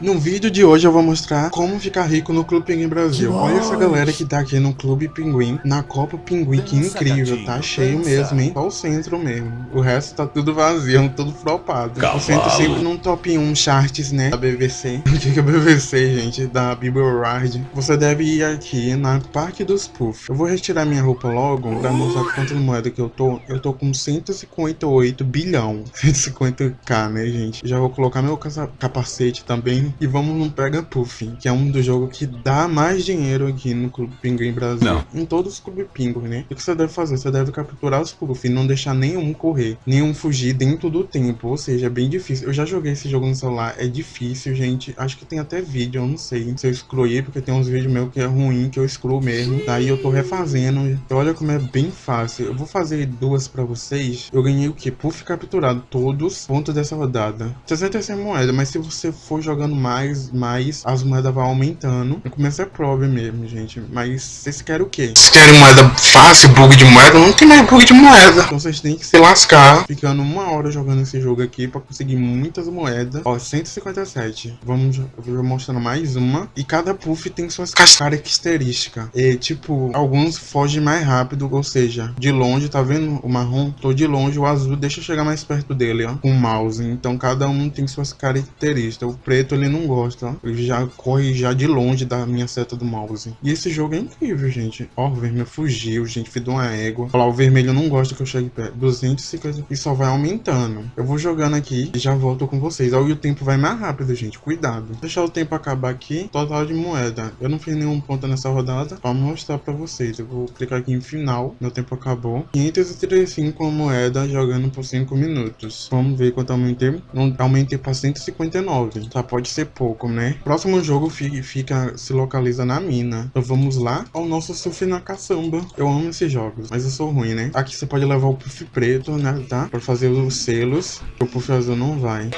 No vídeo de hoje eu vou mostrar como ficar rico no Clube Pinguim Brasil. Olha essa galera que tá aqui no Clube Pinguim, na Copa Pinguim, que incrível, tá cheio mesmo, hein? Só o centro mesmo. O resto tá tudo vazio, tudo flopado. O centro sempre num top 1 charts, né, da BBC. O que é BBC, gente? Da Billboard. Você deve ir aqui na Parque dos Puff. Eu vou retirar minha roupa logo pra mostrar quantas moedas que eu tô. Eu tô com 158 bilhão. 150k, né, gente? Já vou colocar meu capacete também e vamos no Pega Puff, que é um dos jogos que dá mais dinheiro aqui no Clube Pinguim Brasil. Não. Em todos os Clube Pinguim, né? O que você deve fazer? Você deve capturar os Puff e não deixar nenhum correr, nenhum fugir dentro do tempo. Ou seja, é bem difícil. Eu já joguei esse jogo no celular, é difícil, gente. Acho que tem até vídeo, eu não sei se eu excluí, porque tem uns vídeos meus que é ruim, que eu excluo mesmo. Daí eu tô refazendo. Então, olha como é bem fácil. Eu vou fazer duas pra vocês. Eu ganhei o que? Puff capturado, todos pontos dessa rodada. 66 moedas, mas se você for jogando mais, mais as moedas vão aumentando. No começo é prova mesmo, gente. Mas vocês querem o quê? Vocês querem moeda fácil, bug de moeda? Não tem mais bug de moeda. Então vocês têm que se lascar. Ficando uma hora jogando esse jogo aqui pra conseguir muitas moedas. Ó, 157. Vamos, eu vou mostrando mais uma. E cada puff tem suas características. E, tipo, alguns fogem mais rápido, ou seja, de longe, tá vendo o marrom? Tô de longe, o azul deixa eu chegar mais perto dele, ó, com o mouse. Então cada um tem suas características. O preto, ele não gosta. Ele já corre já de longe da minha seta do mouse. E esse jogo é incrível, gente. Ó, o vermelho fugiu, gente. Fiz uma égua. Olha lá, o vermelho não gosta que eu chegue perto. 250 e só vai aumentando. Eu vou jogando aqui e já volto com vocês. Olha, o tempo vai mais rápido, gente. Cuidado. Deixar o tempo acabar aqui. Total de moeda. Eu não fiz nenhum ponto nessa rodada. Pra mostrar pra vocês. Eu vou clicar aqui em final. Meu tempo acabou. 535 moeda jogando por 5 minutos. Vamos ver quanto aumentei. Aumentei pra 159. Tá, pode ser ser pouco, né? Próximo jogo fica, se localiza na mina. Então vamos lá ao nosso surf na caçamba. Eu amo esses jogos, mas eu sou ruim, né? Aqui você pode levar o puff preto, né? Tá? Pra fazer os selos. O puff azul não vai.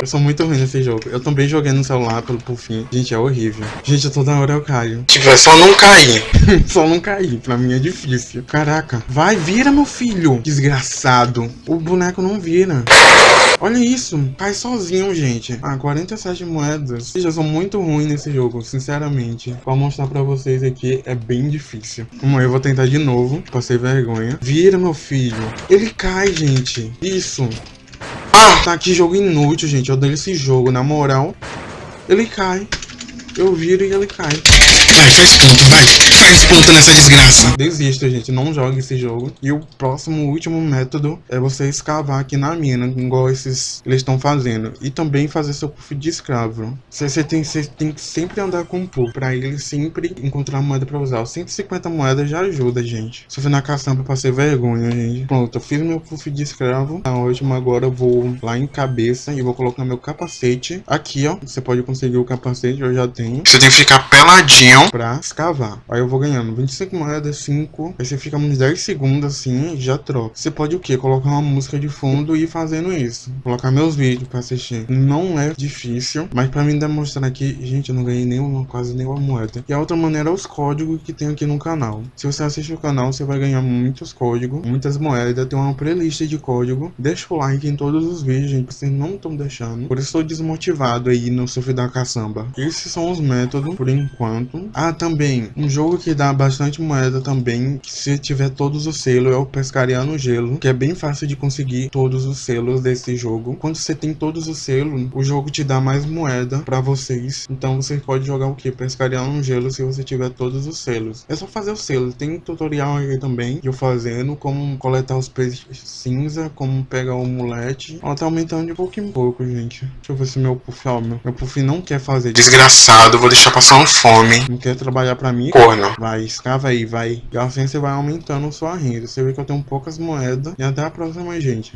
Eu sou muito ruim nesse jogo. Eu também joguei no celular pelo pufinho. Gente, é horrível. Gente, toda hora eu caio. Tipo, é só não cair. só não cair. Pra mim é difícil. Caraca. Vai, vira, meu filho. Desgraçado. O boneco não vira. Olha isso, cai sozinho, gente. Ah, 47 moedas. Eu já sou muito ruim nesse jogo, sinceramente. Pra mostrar pra vocês aqui, é bem difícil. Vamos eu vou tentar de novo. Passei vergonha. Vira, meu filho. Ele cai, gente. Isso. Ah, tá aqui jogo inútil, gente. Eu odeio esse jogo, na moral. Ele cai. Eu viro e ele cai. Vai, faz ponto, vai. Faz ponto nessa desgraça. Desista, gente. Não jogue esse jogo. E o próximo, último método é você escavar aqui na mina, igual esses eles estão fazendo. E também fazer seu puff de escravo. Você, tem, você tem que sempre andar com o puff, pra ele sempre encontrar moeda pra usar. 150 moedas já ajuda, gente. Se eu for na caçamba, passei vergonha, gente. Pronto, eu fiz meu puff de escravo. Tá ótimo. Agora eu vou lá em cabeça e vou colocar meu capacete. Aqui, ó. Você pode conseguir o capacete, eu já tenho. Você tem que ficar peladinho pra escavar. Aí eu vou ganhando 25 moedas, 5. Aí você fica uns 10 segundos assim e já troca. Você pode o que? Colocar uma música de fundo e ir fazendo isso. Colocar meus vídeos pra assistir. Não é difícil, mas pra mim demonstrar aqui, gente, eu não ganhei nenhuma, quase nenhuma moeda. E a outra maneira é os códigos que tem aqui no canal. Se você assiste o canal, você vai ganhar muitos códigos, muitas moedas. Tem uma playlist de código. Deixa o like em todos os vídeos, gente, vocês não estão deixando. Por isso estou desmotivado aí no surf da caçamba. Esses são os métodos, por enquanto. Ah, também, um jogo que dá bastante moeda também, se tiver todos os selos, é o Pescaria no Gelo, que é bem fácil de conseguir todos os selos desse jogo. Quando você tem todos os selos, o jogo te dá mais moeda pra vocês. Então você pode jogar o que? Pescaria no Gelo se você tiver todos os selos. É só fazer os selos. Tem tutorial aí também, eu fazendo, como coletar os peixes cinza, como pegar o mulete. Ó, tá aumentando de pouco em pouco, gente. Deixa eu ver se meu puff, ó, meu, meu puff não quer fazer. Desgraçado, vou deixar passando fome. Não quer trabalhar pra mim. Corno. Vai, escrava aí, vai. E assim você vai aumentando sua renda. Você vê que eu tenho poucas moedas. E até a próxima, gente.